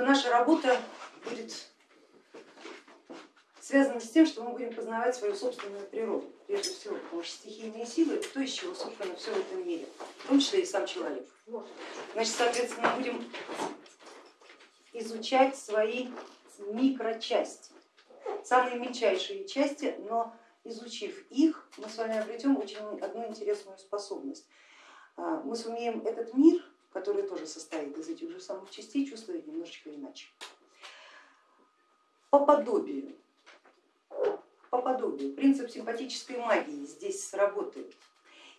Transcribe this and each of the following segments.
Наша работа будет связана с тем, что мы будем познавать свою собственную природу, прежде всего, потому что стихийные силы это то, из чего собственно все в этом мире, в том числе и сам человек. Значит, соответственно, мы будем изучать свои микрочасти, самые мельчайшие части, но изучив их, мы с вами обретем очень одну интересную способность. А, мы сумеем этот мир который тоже состоит из этих же самых частей, чувствует немножечко иначе. По подобию, по подобию, принцип симпатической магии здесь сработает.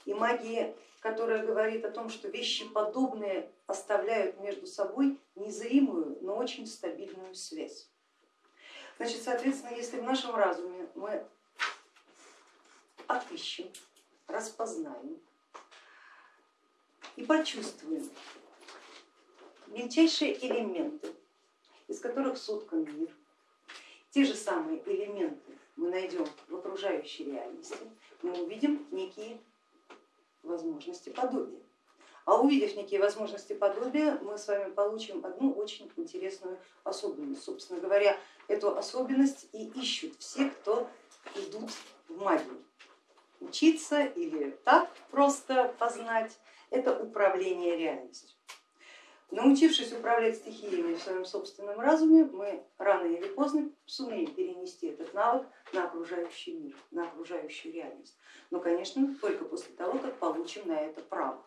И магия, которая говорит о том, что вещи подобные оставляют между собой незримую, но очень стабильную связь. Значит, соответственно, если в нашем разуме мы отыщем, распознаем и почувствуем мельчайшие элементы, из которых соткан мир. Те же самые элементы мы найдем в окружающей реальности, мы увидим некие возможности подобия. А увидев некие возможности подобия, мы с вами получим одну очень интересную особенность. Собственно говоря, эту особенность и ищут все, кто идут в магию. Учиться или так просто познать это управление реальностью. Научившись управлять стихиями в своем собственном разуме, мы рано или поздно сумеем перенести этот навык на окружающий мир, на окружающую реальность. Но, конечно, только после того, как получим на это право.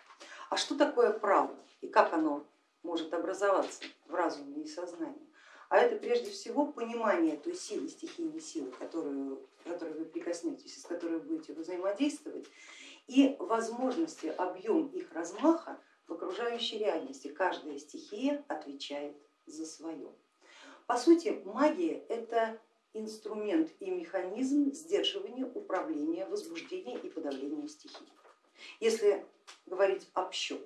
А что такое право и как оно может образоваться в разуме и сознании? А это прежде всего понимание той силы, стихийной силы, которую, которой вы прикоснетесь, с которой вы будете взаимодействовать, и возможности, объем их размаха в окружающей реальности. Каждая стихия отвечает за свое. По сути, магия это инструмент и механизм сдерживания, управления, возбуждения и подавления стихий. Если говорить общо,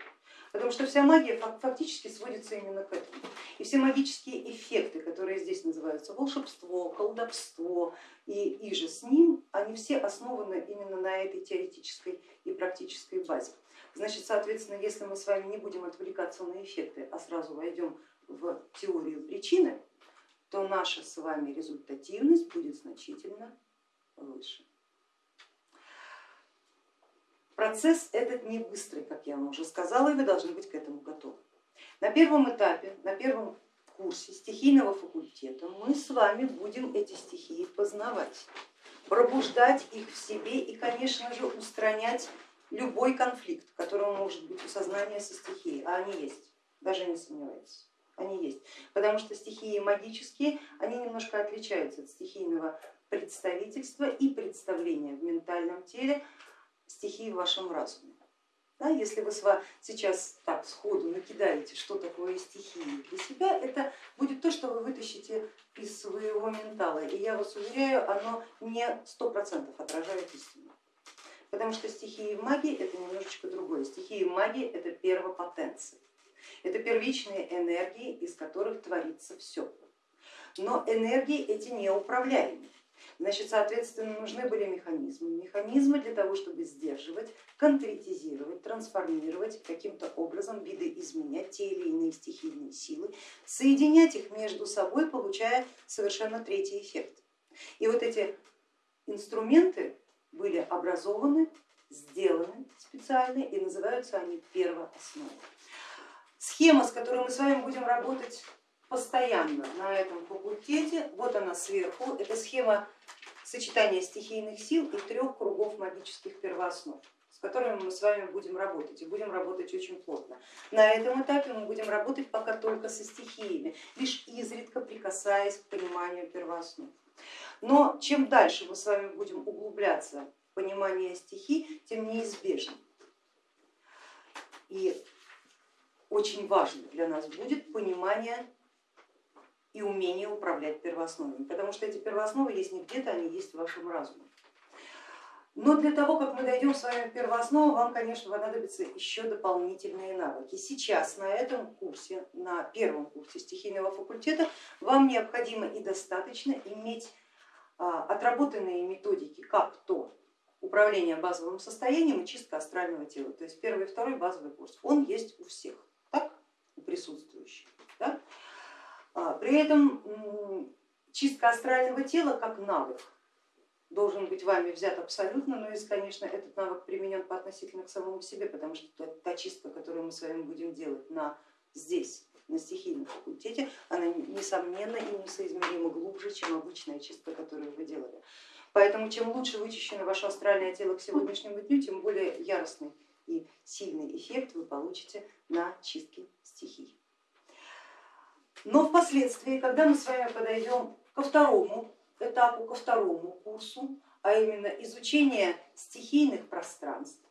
потому что вся магия фактически сводится именно к этому. И все магические эффекты, которые здесь называются волшебство, колдовство и, и же с ним, они все основаны именно на этой теоретической и практической базе. Значит, соответственно, если мы с вами не будем отвлекаться на эффекты, а сразу войдем в теорию причины, то наша с вами результативность будет значительно выше. Процесс этот не быстрый, как я вам уже сказала, и вы должны быть к этому готовы. На первом этапе, на первом курсе стихийного факультета мы с вами будем эти стихии познавать, пробуждать их в себе и, конечно же, устранять любой конфликт, который может быть у сознания со стихией, а они есть, даже не сомневайтесь, они есть. Потому что стихии магические, они немножко отличаются от стихийного представительства и представления в ментальном теле стихии в вашем разуме. Да, если вы сейчас так сходу накидаете, что такое стихии для себя, это будет то, что вы вытащите из своего ментала. И я вас уверяю, оно не сто процентов отражает истину потому что стихии магии это немножечко другое. Стихии магии это первопотенции, это первичные энергии, из которых творится все. Но энергии эти неуправляемые. Значит, соответственно, нужны были механизмы. Механизмы для того, чтобы сдерживать, конкретизировать, трансформировать, каким-то образом видоизменять те или иные стихийные силы, соединять их между собой, получая совершенно третий эффект. И вот эти инструменты были образованы, сделаны специально и называются они первоосновой. Схема, с которой мы с вами будем работать постоянно на этом факультете, вот она сверху, это схема сочетания стихийных сил и трех кругов магических первооснов с которыми мы с вами будем работать и будем работать очень плотно. На этом этапе мы будем работать пока только со стихиями, лишь изредка прикасаясь к пониманию первооснов. Но чем дальше мы с вами будем углубляться в понимание стихий, тем неизбежно и очень важно для нас будет понимание и умение управлять первоосновами, потому что эти первоосновы есть не где-то, они есть в вашем разуме. Но для того, как мы дойдем с вами в первооснову, вам, конечно, понадобятся еще дополнительные навыки. Сейчас на этом курсе, на первом курсе стихийного факультета, вам необходимо и достаточно иметь а, отработанные методики, как то управление базовым состоянием и чистка астрального тела. То есть первый и второй базовый курс, он есть у всех, так, у присутствующих. А, при этом чистка астрального тела как навык должен быть вами взят абсолютно, но если, конечно, этот навык применен по относительно к самому себе, потому что та чистка, которую мы с вами будем делать на здесь, на стихийном факультете, она несомненно и несоизмеримо глубже, чем обычная чистка, которую вы делали. Поэтому чем лучше вычищено ваше астральное тело к сегодняшнему дню, тем более яростный и сильный эффект вы получите на чистке стихий. Но впоследствии, когда мы с вами подойдем ко второму этапу, ко второму курсу, а именно изучение стихийных пространств,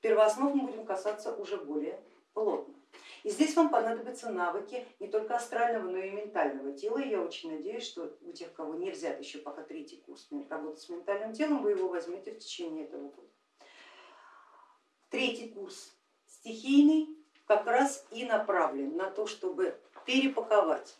первооснов мы будем касаться уже более плотно. И здесь вам понадобятся навыки не только астрального, но и ментального тела. И я очень надеюсь, что у тех, кого не взят еще пока третий курс работы с ментальным телом, вы его возьмете в течение этого года. Третий курс стихийный как раз и направлен на то, чтобы перепаковать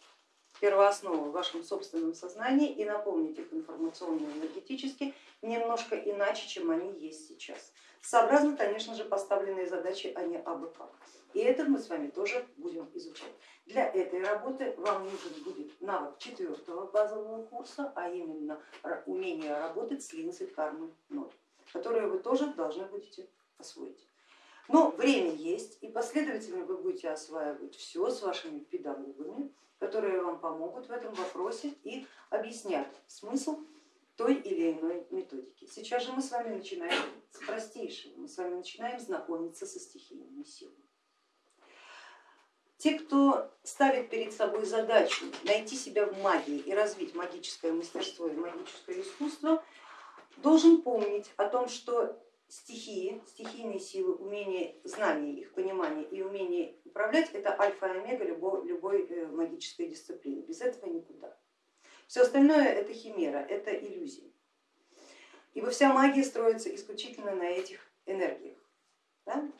первоосновы в вашем собственном сознании и наполнить их информационно-энергетически немножко иначе, чем они есть сейчас. Сообразно, конечно же, поставленные задачи, а не абы как. И это мы с вами тоже будем изучать. Для этой работы вам нужен будет навык четвертого базового курса, а именно умение работать с линзой кармы 0, которое вы тоже должны будете освоить. Но время есть, и последовательно вы будете осваивать все с вашими педагогами, которые вам помогут в этом вопросе и объяснят смысл той или иной методики. Сейчас же мы с вами начинаем с простейшего, мы с вами начинаем знакомиться со стихийными силами. Те, кто ставит перед собой задачу найти себя в магии и развить магическое мастерство и магическое искусство, должен помнить о том, что стихийные силы, умение, знание их, понимание и умение управлять это альфа и омега любой, любой э, магической дисциплины. Без этого никуда. Все остальное это химера, это иллюзия. Ибо вся магия строится исключительно на этих энергиях. Да?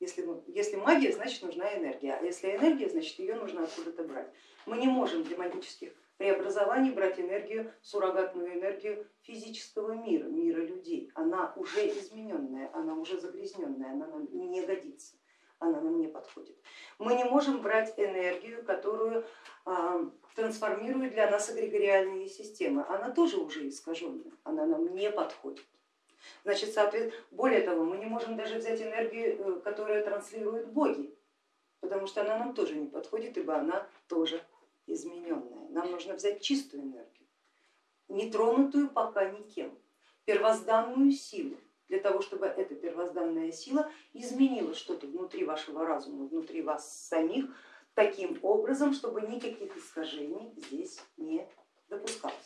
Если, ну, если магия, значит нужна энергия, а если энергия, значит ее нужно откуда-то брать. Мы не можем для магических преобразований брать энергию, суррогатную энергию физического мира, мира людей. Она уже измененная, она уже загрязненная, она нам не годится, она нам не подходит. Мы не можем брать энергию, которую а, трансформируют для нас эгрегориальные системы, она тоже уже искаженная, она нам не подходит. Значит, соответственно, более того, мы не можем даже взять энергию, э, которая транслируют боги, потому что она нам тоже не подходит, ибо она тоже измененная. Нам нужно взять чистую энергию, не тронутую пока никем, первозданную силу, для того, чтобы эта первозданная сила изменила что-то внутри вашего разума, внутри вас самих, таким образом, чтобы никаких искажений здесь не допускалось.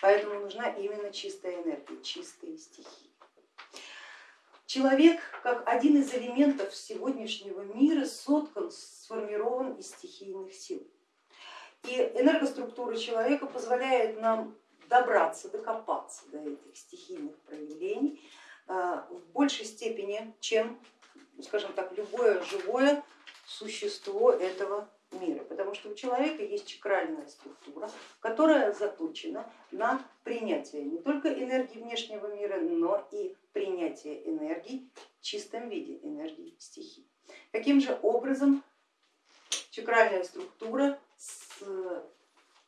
Поэтому нужна именно чистая энергия, чистые стихии. Человек, как один из элементов сегодняшнего мира, соткан, сформирован из стихийных сил. И энергоструктура человека позволяет нам добраться, докопаться до этих стихийных проявлений а, в большей степени, чем, скажем так, любое живое существо этого мира, потому что у человека есть чакральная структура, которая заточена на принятие не только энергии внешнего мира, но и принятие энергий в чистом виде, энергии стихий. Каким же образом чакральная структура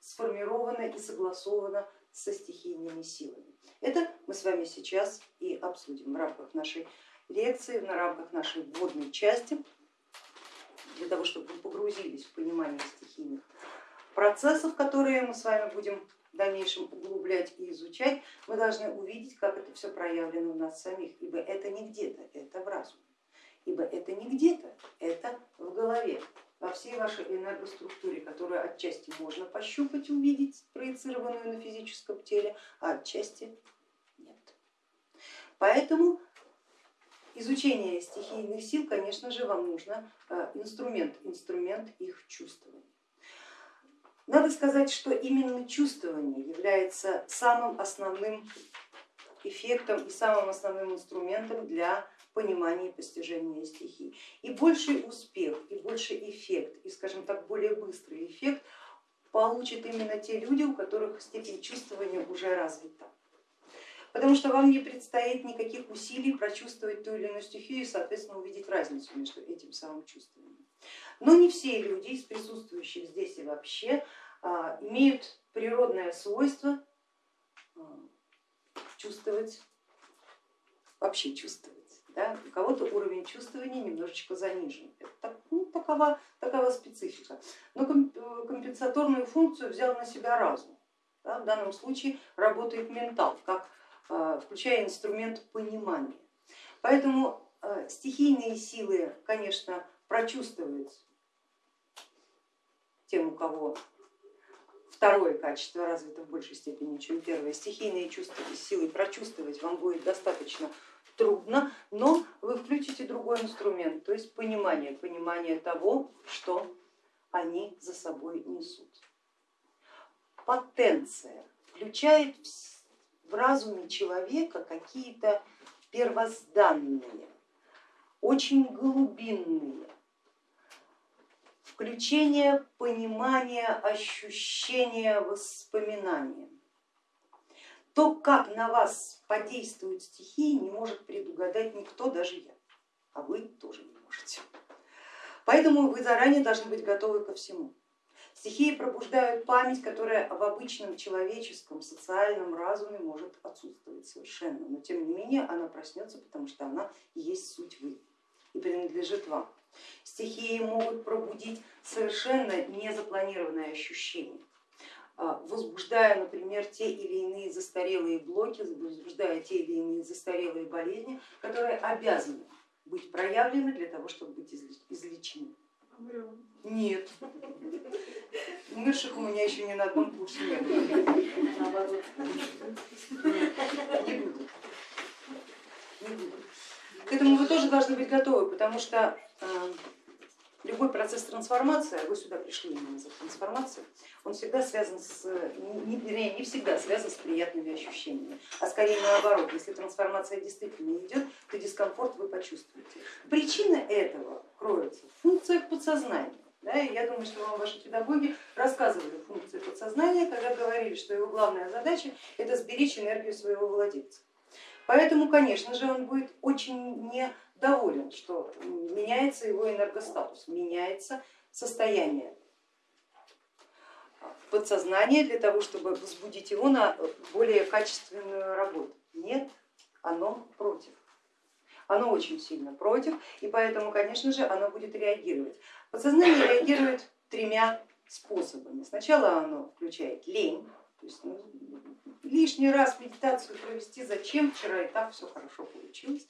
сформирована и согласована со стихийными силами? Это мы с вами сейчас и обсудим в рамках нашей лекции, в рамках нашей вводной части для того, чтобы вы погрузились в понимание стихийных процессов, которые мы с вами будем в дальнейшем углублять и изучать, мы должны увидеть, как это все проявлено в нас самих, ибо это не где-то, это в разуме, ибо это не где-то, это в голове, во всей вашей энергоструктуре, которую отчасти можно пощупать, увидеть, проецированную на физическом теле, а отчасти нет. Поэтому изучение стихийных сил, конечно же, вам нужно э, инструмент, инструмент их чувствования. Надо сказать, что именно чувствование является самым основным эффектом и самым основным инструментом для понимания и постижения стихий. И больший успех, и больший эффект, и, скажем так, более быстрый эффект получат именно те люди, у которых степень чувствования уже развита потому что вам не предстоит никаких усилий прочувствовать ту или иную стихию и, соответственно, увидеть разницу между этим самым чувствованием. Но не все люди из присутствующих здесь и вообще а, имеют природное свойство а, чувствовать, вообще чувствовать. Да? У кого-то уровень чувствования немножечко занижен. Это, ну, такова, такова специфика. Но компенсаторную функцию взял на себя разум. Да? В данном случае работает ментал, как, а, включая инструмент понимания. Поэтому стихийные силы, конечно, прочувствовать тем, у кого второе качество развито в большей степени, чем первое. Стихийные чувства и силы прочувствовать вам будет достаточно трудно, но вы включите другой инструмент, то есть понимание, понимание того, что они за собой несут. Потенция включает в разуме человека какие-то первозданные, очень глубинные, включение понимания, ощущения, воспоминания. То, как на вас подействуют стихии, не может предугадать никто, даже я, а вы тоже не можете. Поэтому вы заранее должны быть готовы ко всему. Стихии пробуждают память, которая в обычном человеческом социальном разуме может отсутствовать совершенно, но тем не менее она проснется, потому что она есть суть вы и принадлежит вам. Стихии могут пробудить совершенно незапланированные ощущения, а, возбуждая, например, те или иные застарелые блоки, возбуждая те или иные застарелые болезни, которые обязаны быть проявлены для того, чтобы быть излечены. Нет. Умерших у меня еще ни на одном курсе не было. Не буду. Не буду. К этому вы тоже должны быть готовы, потому что э, любой процесс трансформации, а вы сюда пришли именно за трансформацией, он всегда связан с, не, вернее, не всегда связан с приятными ощущениями, а скорее наоборот, если трансформация действительно идет, то дискомфорт вы почувствуете. Причина этого кроется в функциях подсознания. Да, и я думаю, что вам ваши педагоги рассказывали функции подсознания, когда говорили, что его главная задача это сберечь энергию своего владельца. Поэтому, конечно же, он будет очень недоволен, что меняется его энергостатус, меняется состояние подсознания для того, чтобы возбудить его на более качественную работу. Нет, оно против. Оно очень сильно против, и поэтому, конечно же, оно будет реагировать. Подсознание реагирует тремя способами. Сначала оно включает лень, то есть ну, лишний раз медитацию провести зачем, вчера и так все хорошо получилось.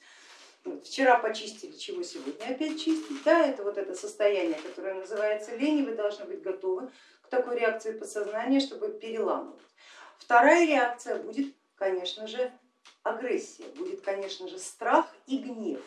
Вчера почистили, чего сегодня опять чистить. Да, это вот это состояние, которое называется лень, и вы должны быть готовы к такой реакции подсознания, чтобы переламывать. Вторая реакция будет, конечно же, агрессия, будет, конечно же, страх и гнев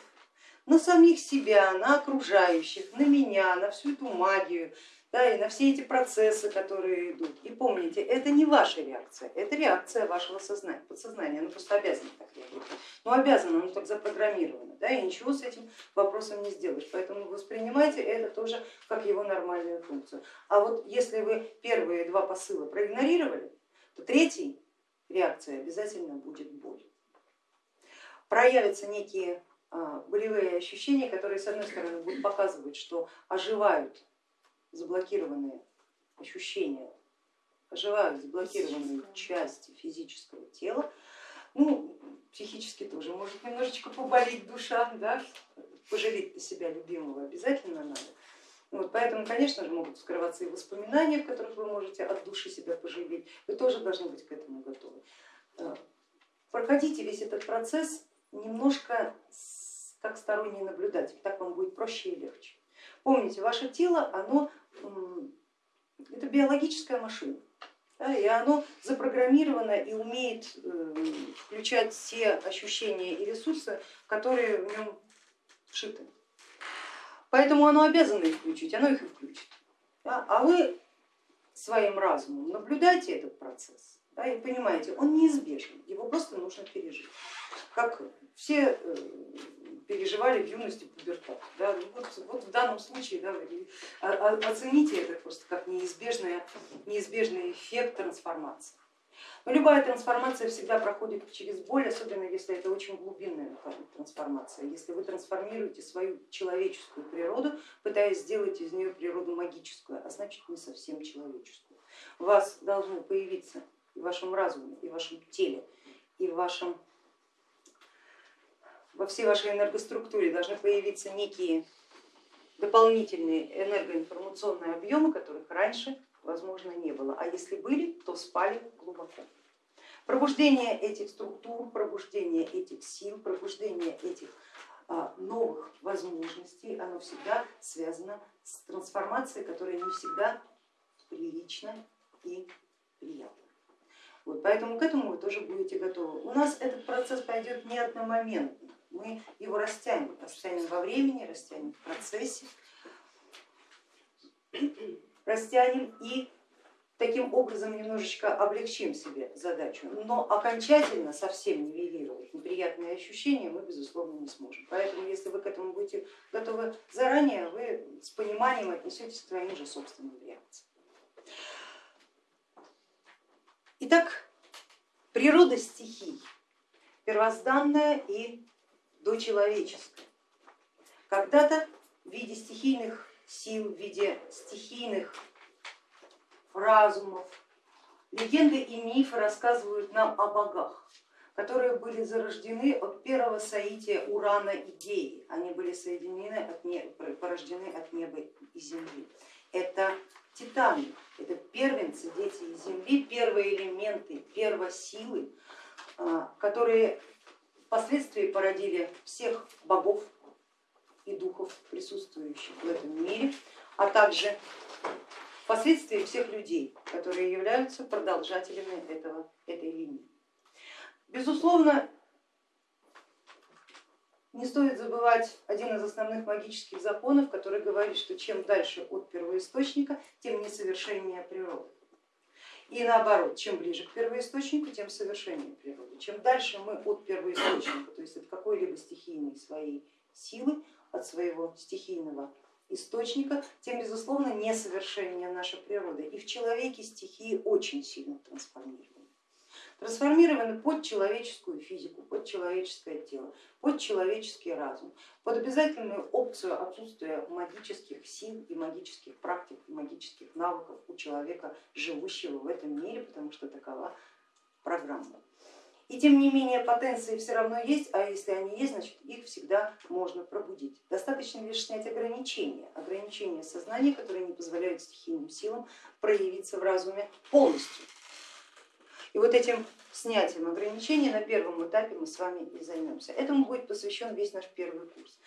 на самих себя, на окружающих, на меня, на всю эту магию, да, и на все эти процессы, которые идут. И помните, это не ваша реакция, это реакция вашего сознания, подсознания, оно просто обязано так реагировать. Ну обязано, оно так запрограммировано, да, и ничего с этим вопросом не сделаешь. Поэтому воспринимайте это тоже как его нормальную функцию. А вот если вы первые два посыла проигнорировали, то третий реакция обязательно будет боль. Проявятся некие а, болевые ощущения, которые с одной стороны будут показывать, что оживают заблокированные ощущения, оживают заблокированные части физического тела, ну, психически тоже может немножечко поболеть душа, да? пожалеть себя любимого обязательно надо. Вот, поэтому, конечно же, могут скрываться и воспоминания, в которых вы можете от души себя пожалеть. Вы тоже должны быть к этому готовы. Э, проходите весь этот процесс немножко как сторонний наблюдатель, так вам будет проще и легче. Помните, ваше тело, оно это биологическая машина. Да, и оно запрограммировано и умеет э, включать все ощущения и ресурсы, которые в нем вшиты. Поэтому оно обязано их включить, оно их и включит. Да, а вы своим разумом наблюдайте этот процесс да, и понимаете, он неизбежен, его просто нужно пережить. Как все э, переживали в юности пубертат. Да? Ну вот, вот в данном случае да, оцените это просто как неизбежный, неизбежный эффект трансформации. Но любая трансформация всегда проходит через боль, особенно если это очень глубинная трансформация. Если вы трансформируете свою человеческую природу, пытаясь сделать из нее природу магическую, а значит не совсем человеческую. У вас должны появиться и в вашем разуме, и в вашем теле, и в вашем, во всей вашей энергоструктуре должны появиться некие дополнительные энергоинформационные объемы, которых раньше возможно не было, а если были, то спали глубоко. Пробуждение этих структур, пробуждение этих сил, пробуждение этих а, новых возможностей, оно всегда связано с трансформацией, которая не всегда прилична и приятна. Вот, поэтому к этому вы тоже будете готовы. У нас этот процесс пойдет не одномоментно, мы его растянем, растянем во времени, растянем в процессе, растянем и таким образом немножечко облегчим себе задачу, но окончательно совсем нивелировать неприятные ощущения мы безусловно не сможем. Поэтому если вы к этому будете готовы заранее, вы с пониманием отнесетесь к своим же собственным реакциям. Итак, природа стихий первозданная и дочеловеческая. Когда-то в виде стихийных сил, в виде стихийных разумов. Легенды и мифы рассказывают нам о богах, которые были зарождены от первого соития Урана и Геи. Они были соединены, от неба, порождены от неба и земли. Это титаны, это первенцы, дети земли, первые элементы, первосилы, а, которые впоследствии породили всех богов и духов, присутствующих в этом мире, а также впоследствии всех людей, которые являются продолжателями этого, этой линии. Безусловно, не стоит забывать один из основных магических законов, который говорит, что чем дальше от первоисточника, тем несовершеннее природа. И наоборот, чем ближе к первоисточнику, тем совершеннее природа. Чем дальше мы от первоисточника, то есть от какой-либо стихийной своей силы, от своего стихийного источника, тем безусловно несовершеннее наша природа. И в человеке стихии очень сильно трансформированы. Трансформированы под человеческую физику, под человеческое тело, под человеческий разум, под обязательную опцию отсутствия магических сил и магических практик, и магических навыков у человека, живущего в этом мире, потому что такова программа. И тем не менее потенции все равно есть, а если они есть, значит их всегда можно пробудить. Достаточно лишь снять ограничения, ограничения сознания, которые не позволяют стихийным силам проявиться в разуме полностью. И вот этим снятием ограничений на первом этапе мы с вами и займемся. Этому будет посвящен весь наш первый курс.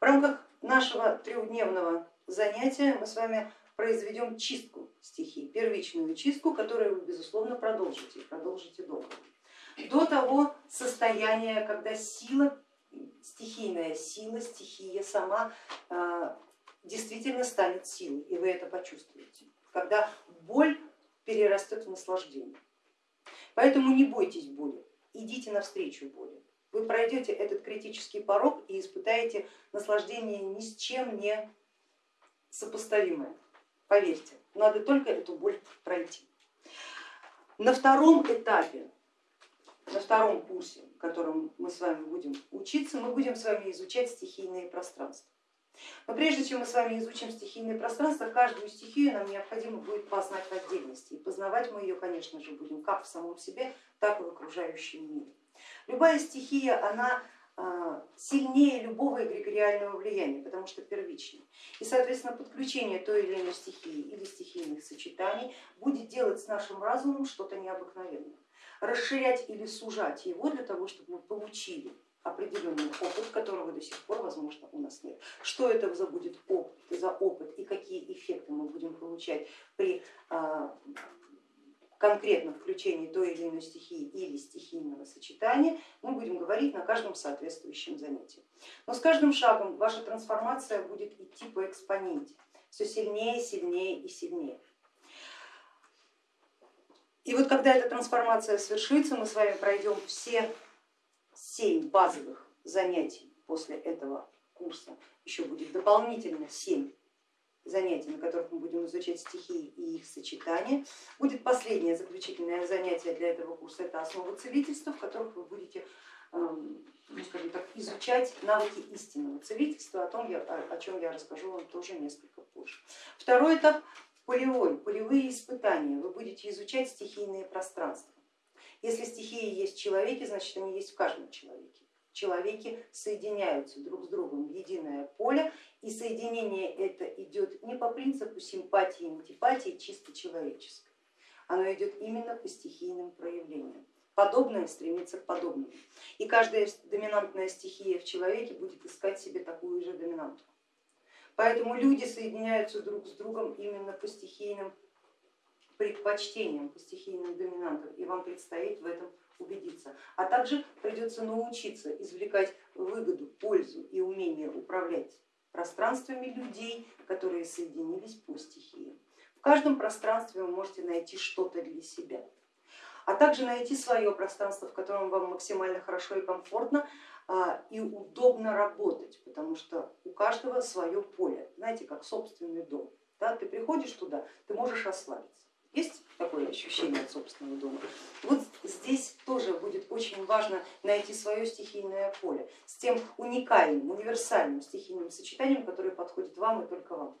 В рамках нашего трехдневного занятия мы с вами произведем чистку стихий, первичную чистку, которую вы безусловно продолжите, продолжите долго до того состояния, когда сила, стихийная сила, стихия сама э, действительно станет силой, и вы это почувствуете, когда боль перерастет в наслаждение. Поэтому не бойтесь боли, идите навстречу боли. Вы пройдете этот критический порог и испытаете наслаждение ни с чем не сопоставимое. Поверьте, надо только эту боль пройти. На втором этапе на втором курсе, в котором мы с вами будем учиться, мы будем с вами изучать стихийные пространства. Но прежде чем мы с вами изучим стихийные пространства, каждую стихию нам необходимо будет познать в отдельности. И познавать мы ее, конечно же, будем как в самом себе, так и в окружающем мире. Любая стихия, она а, сильнее любого эгрегориального влияния, потому что первичнее. И, соответственно, подключение той или иной стихии или стихийных сочетаний будет делать с нашим разумом что-то необыкновенное расширять или сужать его для того, чтобы мы получили определенный опыт, которого до сих пор, возможно, у нас нет. Что это за будет опыт, за опыт и какие эффекты мы будем получать при а, конкретном включении той или иной стихии или стихийного сочетания, мы будем говорить на каждом соответствующем занятии. Но с каждым шагом ваша трансформация будет идти по экспоненте, все сильнее, сильнее и сильнее. И вот когда эта трансформация свершится, мы с вами пройдем все семь базовых занятий после этого курса, еще будет дополнительно семь занятий, на которых мы будем изучать стихии и их сочетания. Будет последнее заключительное занятие для этого курса, это основа целительства, в которых вы будете эм, ну, скажем так, изучать навыки истинного целительства, о, том я, о, о чем я расскажу вам тоже несколько позже. Второй этап полевой, полевые испытания. Вы будете изучать стихийные пространства. Если стихии есть в человеке, значит они есть в каждом человеке. Человеки соединяются друг с другом в единое поле, и соединение это идет не по принципу симпатии и антипатии чисто человеческой, оно идет именно по стихийным проявлениям. Подобное стремится к подобному. И каждая доминантная стихия в человеке будет искать себе такую же доминанту. Поэтому люди соединяются друг с другом именно по стихийным предпочтениям, по стихийным доминантам, и вам предстоит в этом убедиться. А также придется научиться извлекать выгоду, пользу и умение управлять пространствами людей, которые соединились по стихиям. В каждом пространстве вы можете найти что-то для себя, а также найти свое пространство, в котором вам максимально хорошо и комфортно а, и удобно работать, потому что у каждого свое поле, знаете, как собственный дом. Да? Ты приходишь туда, ты можешь расслабиться. Есть такое ощущение от собственного дома? Вот здесь тоже будет очень важно найти свое стихийное поле с тем уникальным, универсальным стихийным сочетанием, которое подходит вам и только вам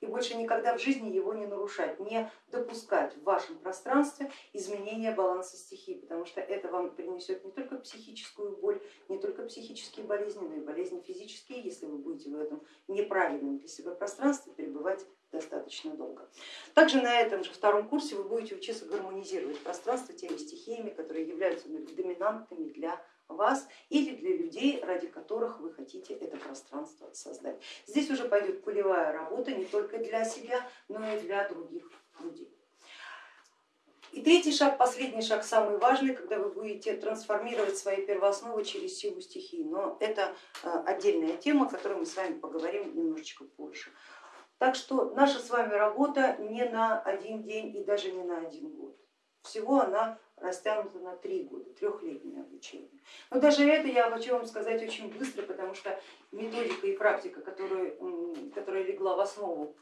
и больше никогда в жизни его не нарушать, не допускать в вашем пространстве изменения баланса стихий, потому что это вам принесет не только психическую боль, не только психические болезни, но и болезни физические, если вы будете в этом неправильном для себя пространстве перебывать достаточно долго. Также на этом же втором курсе вы будете учиться гармонизировать пространство теми стихиями, которые являются доминантными для вас или для людей, ради которых вы хотите это пространство создать. Здесь уже пойдет полевая работа не только для себя, но и для других людей. И третий шаг, последний шаг, самый важный, когда вы будете трансформировать свои первоосновы через силу стихии. Но это э, отдельная тема, о которой мы с вами поговорим немножечко позже. Так что наша с вами работа не на один день и даже не на один год. Всего она растянуто на три года, трехлетнее обучение. Но даже это я хочу вам сказать очень быстро, потому что методика и практика, которую, которая легла в основу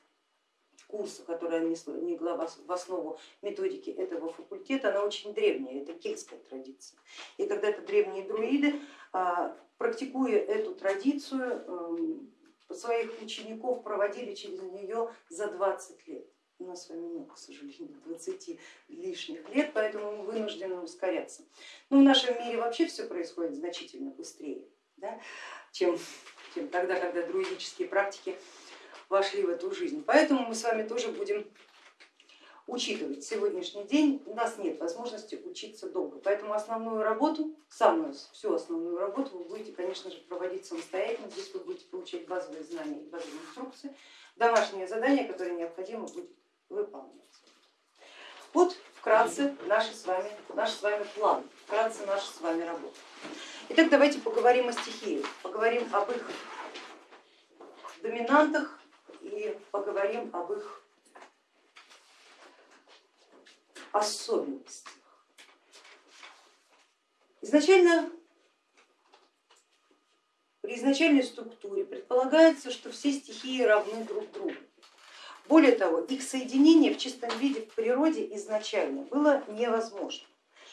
курса, которая легла в основу методики этого факультета, она очень древняя, это кельтская традиция. И когда-то древние друиды, а, практикуя эту традицию, своих учеников проводили через нее за 20 лет у нас с вами нет, к сожалению, 20 лишних лет, поэтому мы вынуждены ускоряться. Но в нашем мире вообще все происходит значительно быстрее, да, чем, чем тогда, когда друидические практики вошли в эту жизнь. Поэтому мы с вами тоже будем учитывать сегодняшний день. У нас нет возможности учиться долго, поэтому основную работу, самую всю основную работу вы будете, конечно же, проводить самостоятельно. Здесь вы будете получать базовые знания и базовые инструкции. Домашнее задание, которое необходимо будет выполнять. Вот вкратце наш с вами, наш с вами план, вкратце наша с вами работа. Итак, давайте поговорим о стихиях, поговорим об их доминантах и поговорим об их особенностях. Изначально при изначальной структуре предполагается, что все стихии равны друг другу. Более того, их соединение в чистом виде в природе изначально было невозможно.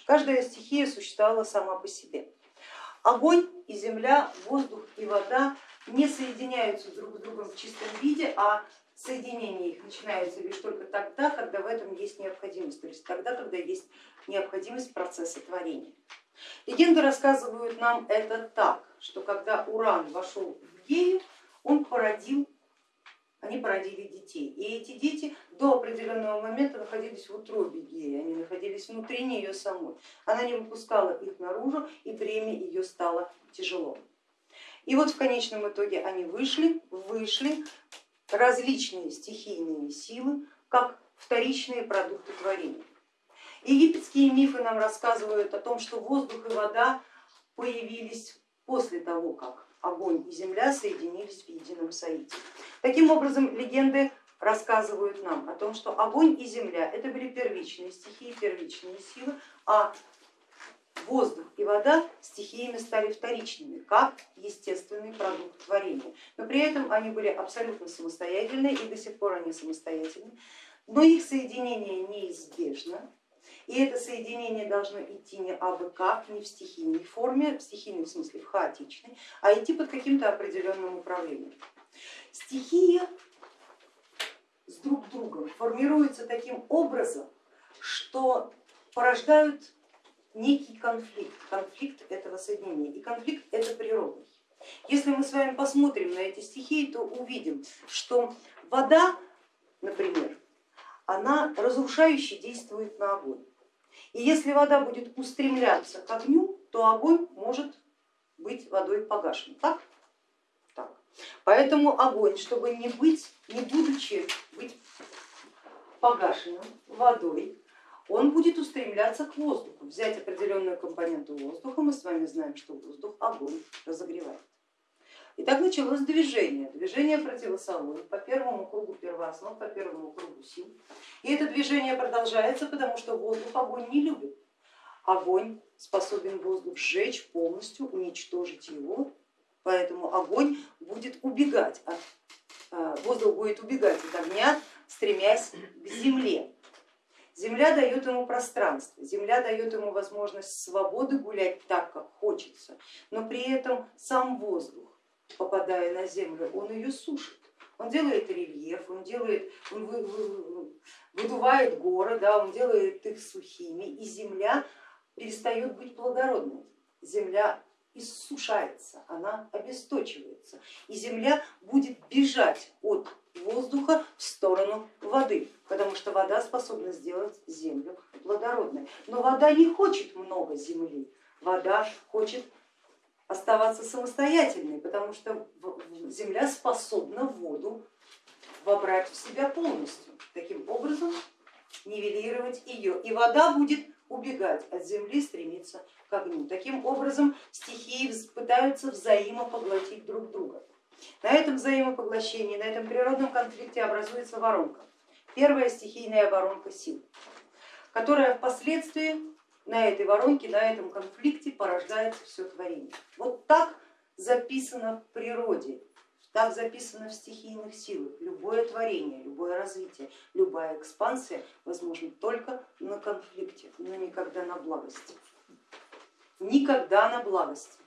Каждая стихия существовала сама по себе. Огонь и земля, воздух и вода не соединяются друг с другом в чистом виде, а соединение их начинается лишь только тогда, когда в этом есть необходимость, то есть тогда, когда есть необходимость процесса творения. Легенды рассказывают нам это так, что когда Уран вошел в Гею, он породил они породили детей. И эти дети до определенного момента находились в утробе геи, они находились внутри нее самой. Она не выпускала их наружу, и бремя ее стало тяжело. И вот в конечном итоге они вышли, вышли различные стихийные силы, как вторичные продукты творения. Египетские мифы нам рассказывают о том, что воздух и вода появились после того, как огонь и земля соединились в едином соите. Таким образом, легенды рассказывают нам о том, что огонь и земля это были первичные стихии, первичные силы, а воздух и вода стихиями стали вторичными, как естественный продукт творения. Но при этом они были абсолютно самостоятельны и до сих пор они самостоятельны, но их соединение неизбежно, и это соединение должно идти не абы как, не в стихийной форме, в стихийной в смысле в хаотичной, а идти под каким-то определенным управлением. Стихия с друг другом формируется таким образом, что порождают некий конфликт, конфликт этого соединения. И конфликт это природный. Если мы с вами посмотрим на эти стихии, то увидим, что вода, например, она разрушающе действует на огонь. И если вода будет устремляться к огню, то огонь может быть водой погашен. Так? так. Поэтому огонь, чтобы не быть, не будучи быть погашенным водой, он будет устремляться к воздуху, взять определенную компоненту воздуха, мы с вами знаем, что воздух огонь разогревает. И так началось движение, движение противосолой по первому кругу первооснов, по первому кругу сил. И это движение продолжается, потому что воздух огонь не любит. Огонь способен воздух сжечь полностью, уничтожить его, поэтому огонь будет убегать, от, э, воздух будет убегать от огня, стремясь к земле. Земля дает ему пространство, земля дает ему возможность свободы гулять так, как хочется, но при этом сам воздух, попадая на землю, он ее сушит. Он делает рельеф, он, делает, он выдувает горы, да, он делает их сухими, и земля перестает быть плодородной. Земля иссушается, она обесточивается, и земля будет бежать от воздуха в сторону воды, потому что вода способна сделать землю плодородной. Но вода не хочет много земли, вода хочет оставаться самостоятельной, потому что земля способна воду вобрать в себя полностью, таким образом нивелировать ее. И вода будет убегать от земли, стремиться к огню. Таким образом стихии пытаются взаимопоглотить друг друга. На этом взаимопоглощении, на этом природном конфликте образуется воронка. Первая стихийная воронка сил, которая впоследствии на этой воронке, на этом конфликте порождается все творение. Вот так записано в природе, так записано в стихийных силах. Любое творение, любое развитие, любая экспансия возможна только на конфликте, но никогда на благости. Никогда на благости.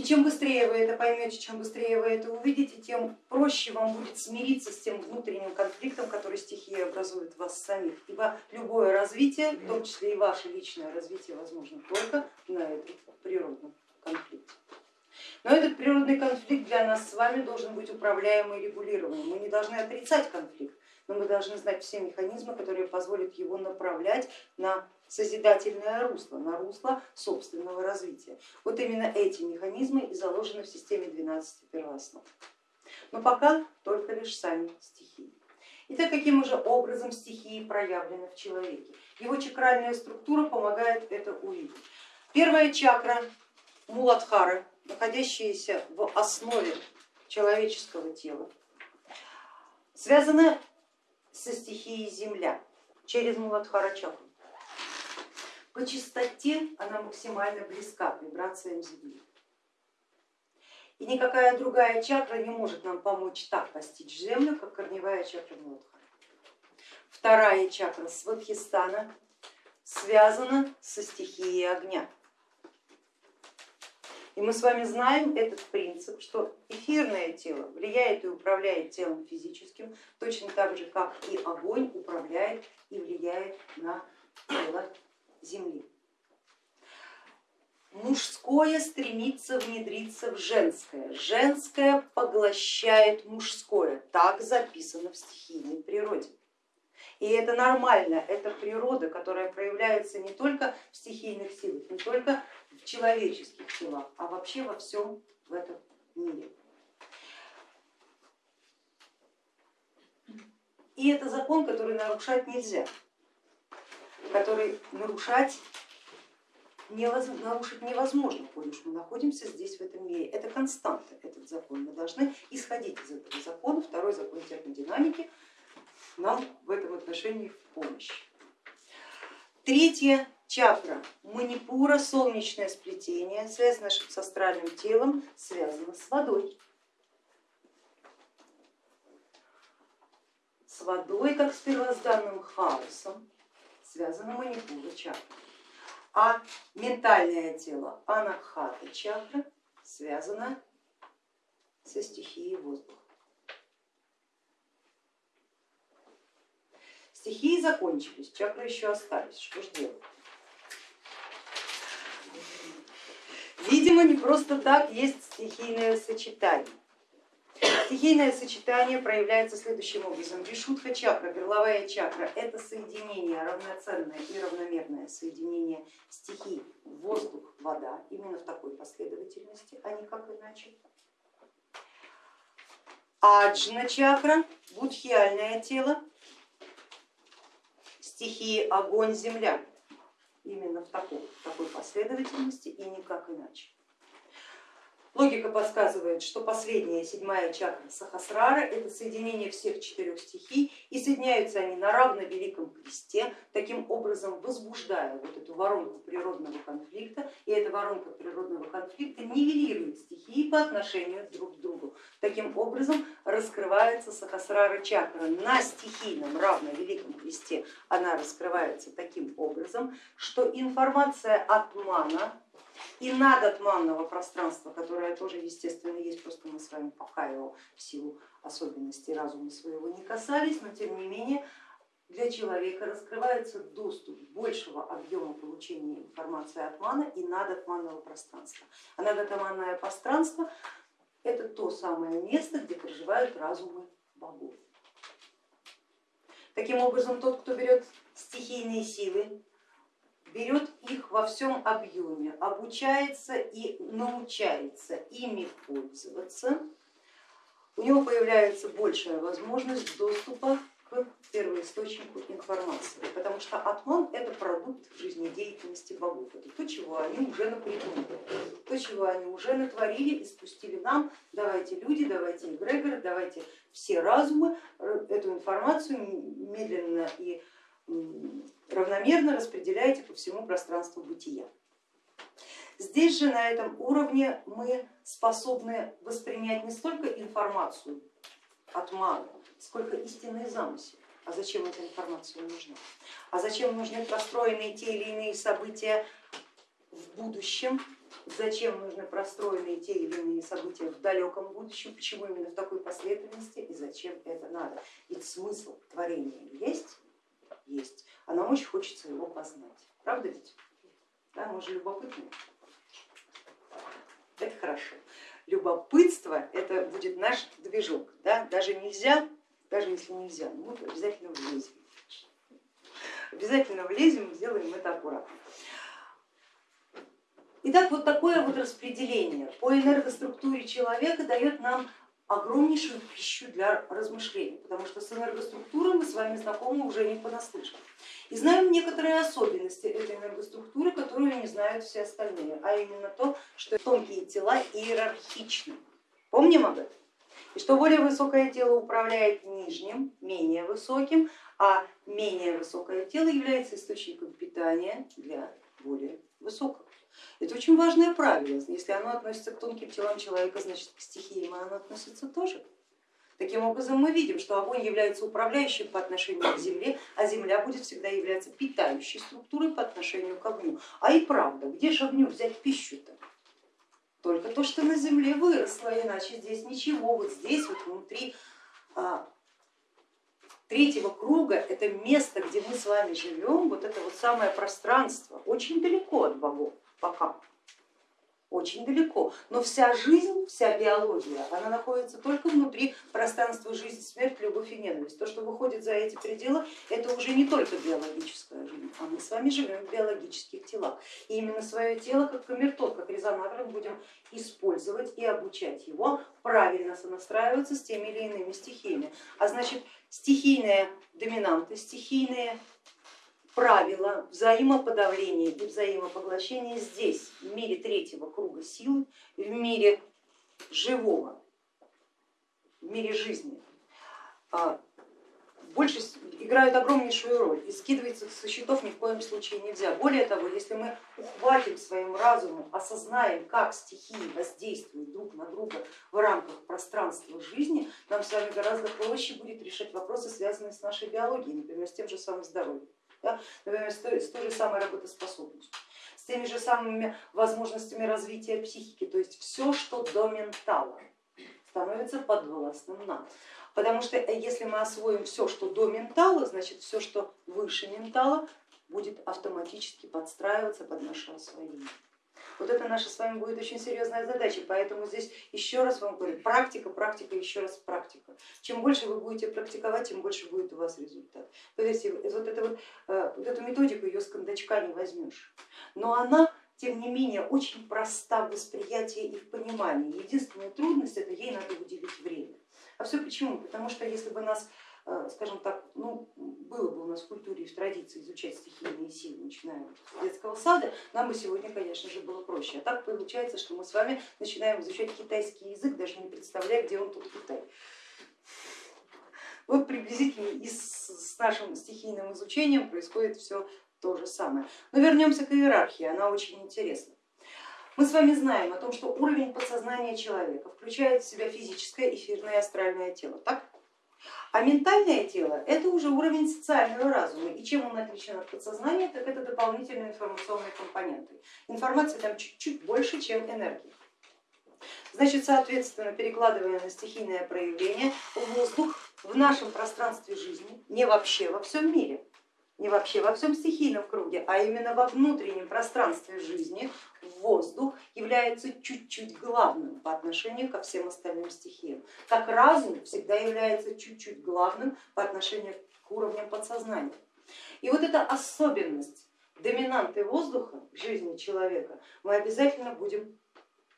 И чем быстрее вы это поймете, чем быстрее вы это увидите, тем проще вам будет смириться с тем внутренним конфликтом, который стихия образует в вас самих. Ибо любое развитие, в том числе и ваше личное развитие, возможно только на этом природном конфликте. Но этот природный конфликт для нас с вами должен быть управляемый и регулируемый. Мы не должны отрицать конфликт, но мы должны знать все механизмы, которые позволят его направлять на созидательное русло, на русло собственного развития. Вот именно эти механизмы и заложены в системе 12 первооснов. Но пока только лишь сами стихии. Итак, каким же образом стихии проявлены в человеке? Его чакральная структура помогает это увидеть. Первая чакра Муладхары, находящаяся в основе человеческого тела, связана со стихией земля через Муладхара чакру. По частоте она максимально близка к вибрациям Земли. И никакая другая чакра не может нам помочь так постичь Землю, как корневая чакра Муладхара. Вторая чакра Свадхистана связана со стихией огня. И мы с вами знаем этот принцип, что эфирное тело влияет и управляет телом физическим, точно так же, как и огонь управляет и влияет на тело Земли. Мужское стремится внедриться в женское, женское поглощает мужское, так записано в стихийной природе. И это нормально, это природа, которая проявляется не только в стихийных силах, не только в человеческих телах, а вообще во всем в этом мире. И это закон, который нарушать нельзя который нарушать нарушить невозможно, коль уж мы находимся здесь, в этом мире. Это константа, этот закон. Мы должны исходить из этого закона. Второй закон термодинамики нам в этом отношении в помощь. Третья чакра манипура, солнечное сплетение, связь с астральным телом, связана с водой. С водой, как с первозданным хаосом, связана манипура чакра. А ментальное тело анахата чакра связано со стихией воздуха. Стихии закончились, чакры еще остались. Что же делать? Видимо, не просто так есть стихийное сочетание. Стихийное сочетание проявляется следующим образом. Вишудха чакра, горловая чакра, это соединение, равноценное и равномерное соединение стихий воздух, вода, именно в такой последовательности, а не как иначе. Аджна чакра, будхиальное тело, стихии огонь, земля, именно в такой, в такой последовательности и никак иначе. Логика подсказывает, что последняя седьмая чакра Сахасрара это соединение всех четырех стихий и соединяются они на равно великом кресте, таким образом возбуждая вот эту воронку природного конфликта, и эта воронка природного конфликта нивелирует стихии по отношению друг к другу. Таким образом раскрывается Сахасрара чакра на стихийном равно великом кресте, она раскрывается таким образом, что информация от мана и надотманного пространства, которое тоже естественно есть, просто мы с вами пока его в силу особенностей разума своего не касались, но тем не менее для человека раскрывается доступ большего объема получения информации от мана и надотманного пространства. А надотманное пространство это то самое место, где проживают разумы богов. Таким образом, тот, кто берет стихийные силы, берет их во всем объеме, обучается и научается ими пользоваться, у него появляется большая возможность доступа к первоисточнику информации, потому что атман это продукт жизнедеятельности богов, это то, чего они уже напридумали, то, чего они уже натворили и спустили нам, давайте люди, давайте эгрегоры, давайте все разумы. Э, эту информацию медленно и равномерно распределяете по всему пространству бытия. Здесь же на этом уровне мы способны воспринять не столько информацию от мага, сколько истинный замысел. А зачем эта информация нужна? А зачем нужны простроенные те или иные события в будущем? Зачем нужны простроенные те или иные события в далеком будущем? Почему именно в такой последовательности и зачем это надо? Ведь смысл творения есть, есть, а нам очень хочется его познать. Правда ведь? Да, мы же любопытные. Это хорошо. Любопытство это будет наш движок. Да? Даже нельзя, даже если нельзя, мы обязательно влезем. Обязательно влезем и сделаем это аккуратно. Итак, вот такое вот распределение по энергоструктуре человека дает нам огромнейшую пищу для размышлений, потому что с энергоструктурой мы с вами знакомы уже не понаслышке. И знаем некоторые особенности этой энергоструктуры, которую не знают все остальные, а именно то, что тонкие тела иерархичны. Помним об этом? И что более высокое тело управляет нижним, менее высоким, а менее высокое тело является источником питания для более высокого. Это очень важное правило. Если оно относится к тонким телам человека, значит к стихиям оно относится тоже. Таким образом мы видим, что огонь является управляющим по отношению к земле, а земля будет всегда являться питающей структурой по отношению к огню. А и правда, где же огню взять пищу-то? Только то, что на земле выросло, иначе здесь ничего. Вот здесь вот внутри а, третьего круга, это место, где мы с вами живем, вот это вот самое пространство, очень далеко от богов пока, очень далеко. Но вся жизнь, вся биология, она находится только внутри пространства жизнь, смерть, любовь и ненависть. То, что выходит за эти пределы, это уже не только биологическая жизнь, а мы с вами живем в биологических телах. И именно свое тело, как камертон, как резонатор, будем использовать и обучать его правильно сонастраиваться с теми или иными стихиями. А значит, стихийные доминанты, стихийные правила взаимоподавления и взаимопоглощения здесь, в мире третьего круга силы, в мире живого, в мире жизни, а, больше играют огромнейшую роль и скидываться со счетов ни в коем случае нельзя. Более того, если мы ухватим своим разумом, осознаем, как стихии воздействуют друг на друга в рамках пространства жизни, нам с вами гораздо проще будет решать вопросы, связанные с нашей биологией, например, с тем же самым здоровьем, да? например, с той, с той же самой работоспособностью с теми же самыми возможностями развития психики, то есть все, что до ментала, становится подвластным нам. Потому что э, если мы освоим все, что до ментала, значит все, что выше ментала, будет автоматически подстраиваться под наше освоение. Вот это наша с вами будет очень серьезная задача, поэтому здесь еще раз вам говорю, практика, практика, еще раз практика. Чем больше вы будете практиковать, тем больше будет у вас результат. Поверьте, вот, это вот, э, вот эту методику ее с кондачка не возьмешь, но она тем не менее очень проста в восприятии и в понимании. Единственная трудность это ей надо уделить время. А все почему? Потому что если бы нас, скажем так, ну, было бы у нас в культуре и в традиции изучать стихийные силы, начиная с детского сада, нам бы сегодня, конечно же, было проще. А так получается, что мы с вами начинаем изучать китайский язык, даже не представляя, где он тут Китай. Вот приблизительно и с нашим стихийным изучением происходит все то же самое. Но вернемся к иерархии, она очень интересна. Мы с вами знаем о том, что уровень подсознания человека включает в себя физическое, эфирное и астральное тело, так? А ментальное тело это уже уровень социального разума. И чем он отличен от подсознания, так это дополнительные информационные компоненты. Информация там чуть-чуть больше, чем энергия. Значит, соответственно, перекладывая на стихийное проявление, воздух в нашем пространстве жизни, не вообще во всем мире, не вообще во всем стихийном круге, а именно во внутреннем пространстве жизни воздух является чуть-чуть главным по отношению ко всем остальным стихиям. Как разум всегда является чуть-чуть главным по отношению к уровням подсознания. И вот эта особенность доминанты воздуха в жизни человека мы обязательно будем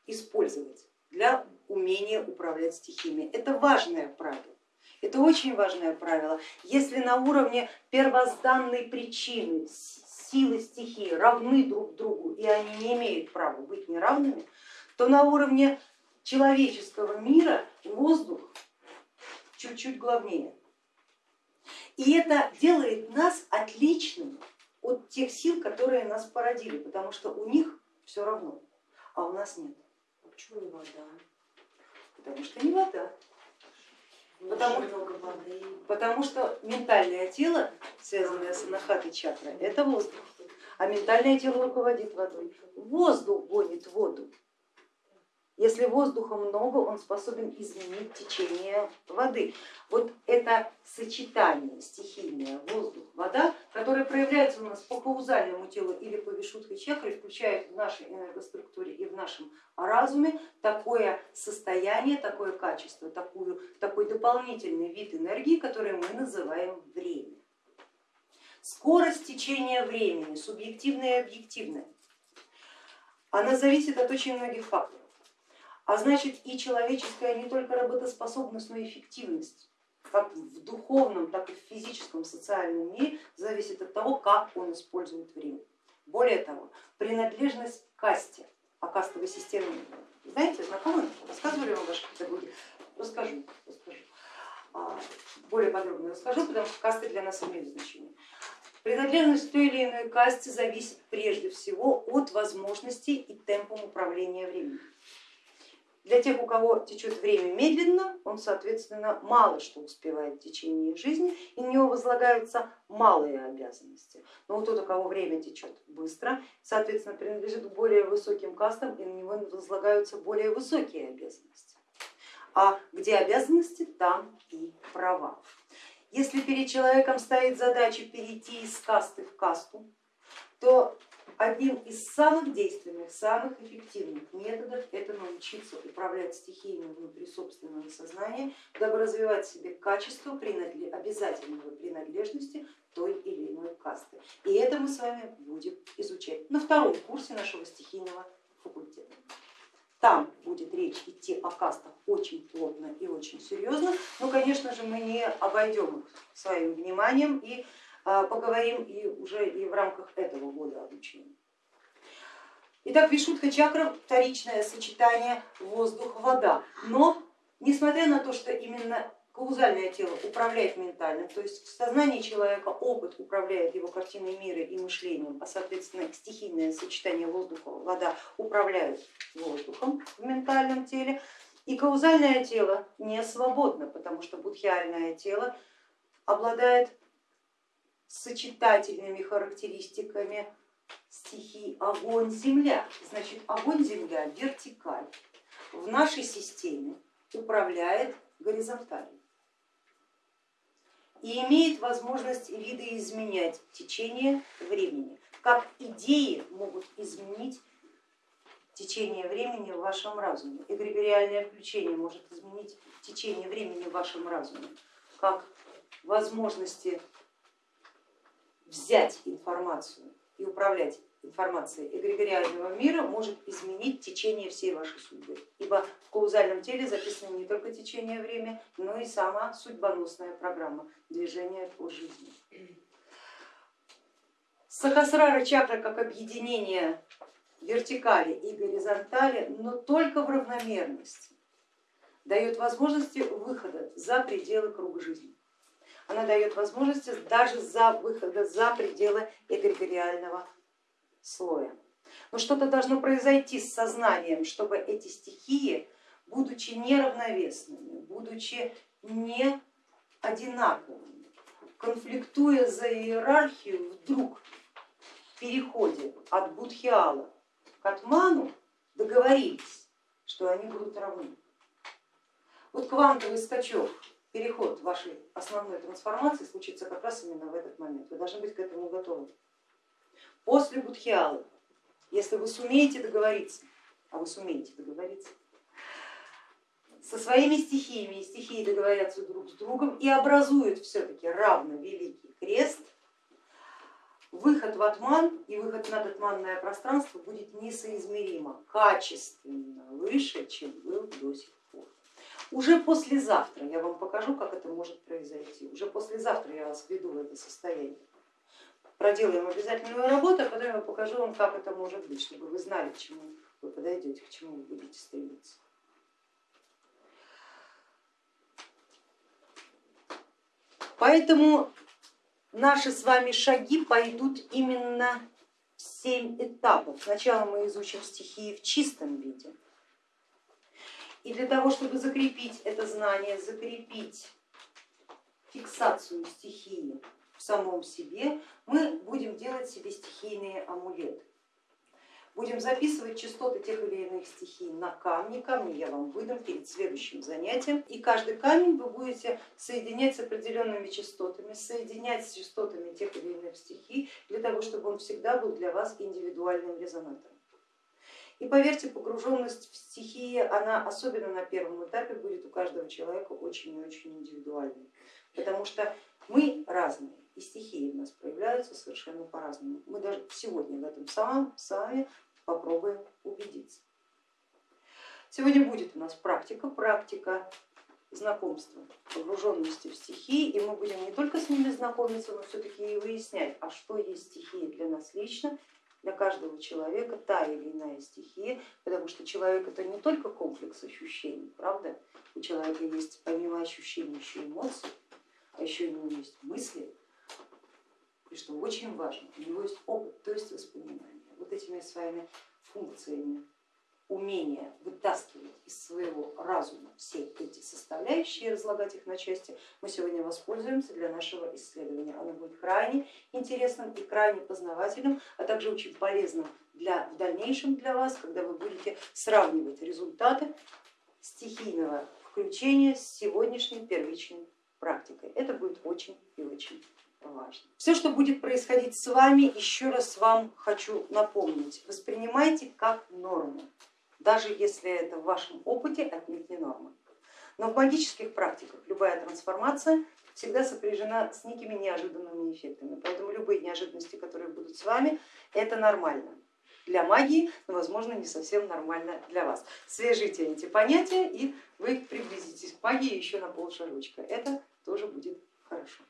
использовать для умения управлять стихиями. Это важное правило. Это очень важное правило. Если на уровне первозданной причины силы стихии равны друг другу и они не имеют права быть неравными, то на уровне человеческого мира воздух чуть-чуть главнее. И это делает нас отличными от тех сил, которые нас породили, потому что у них все равно, а у нас нет. А почему не вода? Потому что не вода. Потому, потому что ментальное тело, связанное с анахатой чакрой, это воздух, а ментальное тело руководит водой. Воздух гонит воду. Если воздуха много, он способен изменить течение воды. Вот это сочетание стихийное воздух-вода, которое проявляется у нас по каузальному телу или по вишудхой чакре, включает в нашей энергоструктуре и в нашем разуме такое состояние, такое качество, такую, такой дополнительный вид энергии, который мы называем время. Скорость течения времени, субъективная и объективная, она зависит от очень многих факторов. А значит и человеческая не только работоспособность, но и эффективность как в духовном, так и в физическом, социальном мире зависит от того, как он использует время. Более того, принадлежность к касте, а кастовой системе, знаете, знакомы? Рассказывали вам ваши педагоги? Расскажу, расскажу. А, более подробно расскажу, потому что касты для нас имеют значение. Принадлежность к той или иной касте зависит прежде всего от возможностей и темпом управления временем. Для тех, у кого течет время медленно, он, соответственно, мало что успевает в течение жизни, и на него возлагаются малые обязанности. Но у тот, у кого время течет быстро, соответственно, принадлежит к более высоким кастам, и на него возлагаются более высокие обязанности. А где обязанности, там и права. Если перед человеком стоит задача перейти из касты в касту, то одним из самых действенных, самых эффективных методов это научиться управлять стихиями внутри собственного сознания, дабы развивать в себе качество принадлеж... обязательного принадлежности той или иной касты. И это мы с вами будем изучать на втором курсе нашего стихийного факультета. Там будет речь идти о кастах очень плотно и очень серьезно, но, конечно же, мы не обойдем их своим вниманием и поговорим и уже и в рамках этого года обучения. Итак, Вишудха чакра вторичное сочетание воздух-вода, но несмотря на то, что именно каузальное тело управляет ментальным, то есть в сознании человека опыт управляет его картиной мира и мышлением, а соответственно стихийное сочетание воздуха, вода управляют воздухом в ментальном теле. И каузальное тело не свободно, потому что будхиальное тело обладает сочетательными характеристиками. Стихий огонь, земля. Значит, огонь, земля, вертикаль. В нашей системе управляет горизонтально и имеет возможность видоизменять течение времени, как идеи могут изменить течение времени в вашем разуме. Эгрегориальное включение может изменить течение времени в вашем разуме, как возможности взять информацию и управлять информацией эгрегориального мира может изменить течение всей вашей судьбы. Ибо в каузальном теле записано не только течение времени, но и сама судьбоносная программа движения по жизни. Сахасрара чакра как объединение вертикали и горизонтали, но только в равномерности дает возможности выхода за пределы круга жизни. Она дает возможности даже за выхода за пределы эгрегориального слоя. Но что-то должно произойти с сознанием, чтобы эти стихии, будучи неравновесными, будучи не одинаковыми, конфликтуя за иерархию, вдруг в переходе от Будхиала к Атману договорились, что они будут равны. Вот квантовый скачок, переход вашей основной трансформации случится как раз именно в этот момент. Вы должны быть к этому готовы после Будхиалы, если вы сумеете договориться, а вы сумеете договориться, со своими стихиями и стихии договорятся друг с другом и образуют все-таки равно великий крест, выход в атман и выход на атманное пространство будет несоизмеримо, качественно выше, чем был до сих пор. Уже послезавтра я вам покажу, как это может произойти. Уже послезавтра я вас введу в это состояние проделаем обязательную работу, а потом я покажу вам, как это может быть, чтобы вы знали, к чему вы подойдете, к чему вы будете стремиться. Поэтому наши с вами шаги пойдут именно в семь этапов. Сначала мы изучим стихии в чистом виде. И для того, чтобы закрепить это знание, закрепить фиксацию стихии самом себе, мы будем делать себе стихийные амулеты. Будем записывать частоты тех или иных стихий на камни. Камни я вам выдам перед следующим занятием. И каждый камень вы будете соединять с определенными частотами, соединять с частотами тех или иных стихий, для того, чтобы он всегда был для вас индивидуальным резонатором. И поверьте, погруженность в стихии, она особенно на первом этапе будет у каждого человека очень и очень индивидуальной, потому что мы разные и стихии у нас проявляются совершенно по-разному. Мы даже сегодня в этом самом сами попробуем убедиться. Сегодня будет у нас практика, практика знакомства, погруженности в стихии, и мы будем не только с ними знакомиться, но все-таки и выяснять, а что есть стихии для нас лично, для каждого человека та или иная стихия, потому что человек это не только комплекс ощущений, правда? У человека есть помимо ощущений еще эмоции, а еще у него есть мысли, и что очень важно, у него есть опыт, то есть воспоминания. Вот этими своими функциями умение вытаскивать из своего разума все эти составляющие и разлагать их на части, мы сегодня воспользуемся для нашего исследования. Оно будет крайне интересным и крайне познавательным, а также очень полезным для, в дальнейшем для вас, когда вы будете сравнивать результаты стихийного включения с сегодняшней первичной практикой. Это будет очень и очень важно. Все, что будет происходить с вами, еще раз вам хочу напомнить, воспринимайте как норму, даже если это в вашем опыте отнюдь не норма. Но в магических практиках любая трансформация всегда сопряжена с некими неожиданными эффектами, поэтому любые неожиданности, которые будут с вами, это нормально для магии, но возможно не совсем нормально для вас. Свяжите эти понятия и вы приблизитесь к магии еще на полшажочка. Это тоже будет хорошо.